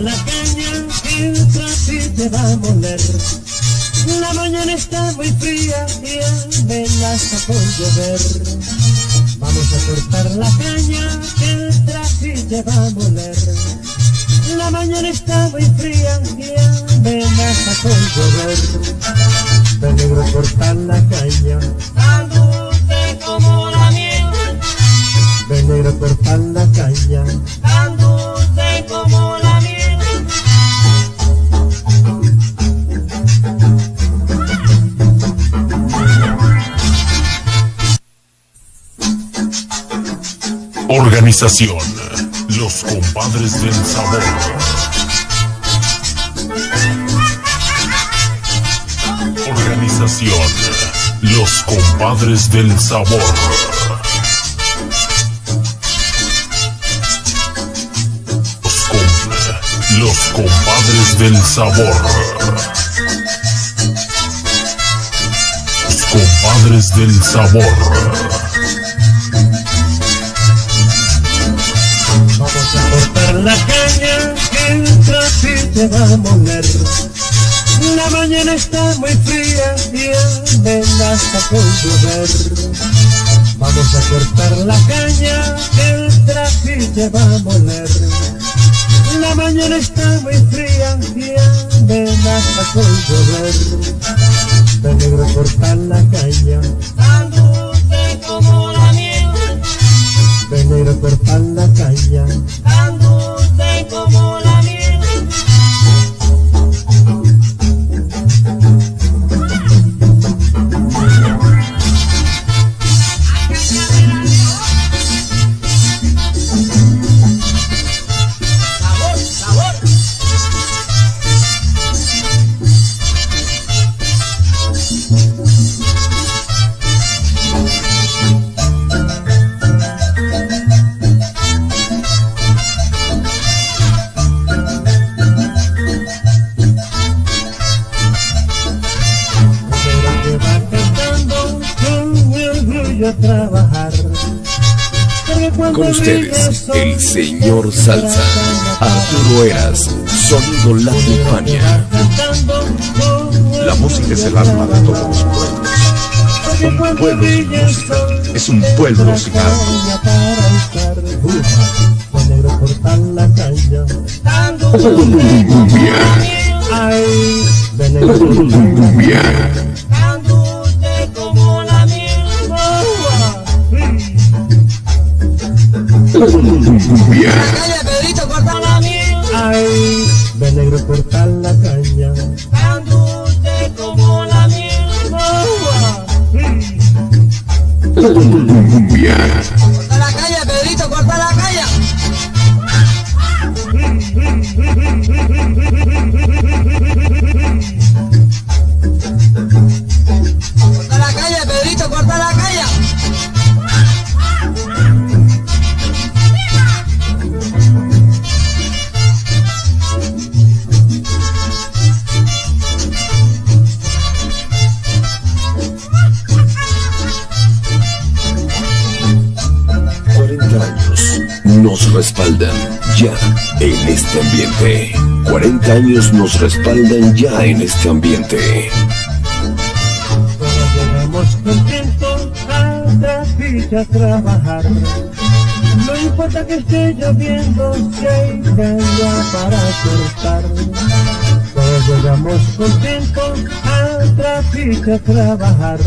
la caña entra y te va a moler. La mañana está muy fría y amenaza con llover. Vamos a cortar la caña entra y te va a moler. La mañana está muy fría y amenaza con llover. Peligro cortar la caña Organización Los Compadres del Sabor. Organización Los Compadres del Sabor. Los, com- Los Compadres del Sabor. Los Compadres del Sabor. La caña el traje te va a moler. La mañana está muy fría y amenaza con llover. Vamos a cortar la caña el traje te va a moler. La mañana está muy fría y amenaza con llover. Peligro cortar la caña, Tan dulce como la miel. peligro cortar la caña. A trabajar. Con ustedes, el señor Salsa, Arturo Eras, Sonido La Tufania. La música es el alma de todos los pueblos. Un pueblo sin música es un pueblo sin alma. Con Calla, Pedrito, corta la miel. Ay, de negro cortar la caña. Tan como la miel. Corta la calle, Pedrito, corta la calle. Nos respaldan ya en este ambiente. 40 años nos respaldan ya en este ambiente. Todos contentos a Trapilla a trabajar. No importa que esté lloviendo, si hay para cortar. Todos llegamos contentos a Trapilla a trabajar.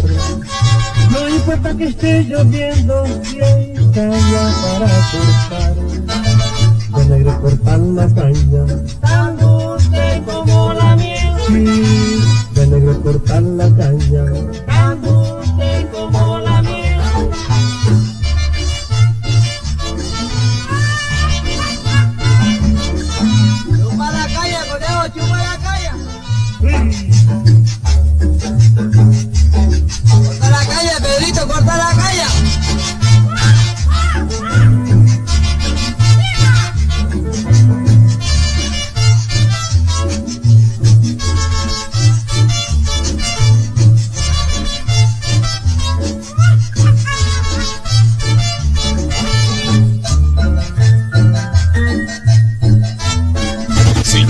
No importa que esté lloviendo, si hay caña para cortar. De negro cortan la caña, Tan dulce como la miel. sí, de negro cortan la caña.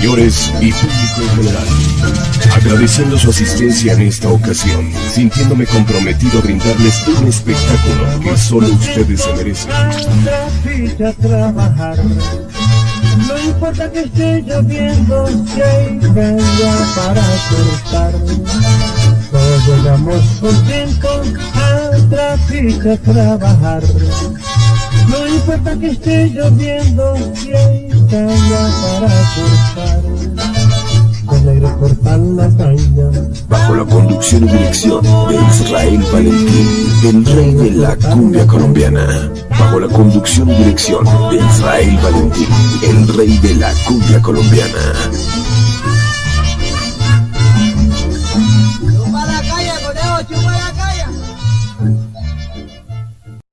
Señores y público en general, agradeciendo su asistencia en esta ocasión, sintiéndome comprometido a brindarles un espectáculo que solo ustedes se merecen. No importa que esté lloviendo, caña para cortar. Todos contentos a trabajar. No importa que esté lloviendo, si hay caña para cortar. Con aire cortan la caña. Bajo la conducción y dirección de Israel Valentín, el rey de la cumbia colombiana. Bajo la conducción y dirección de Israel Valentín, el rey de la cumbia colombiana.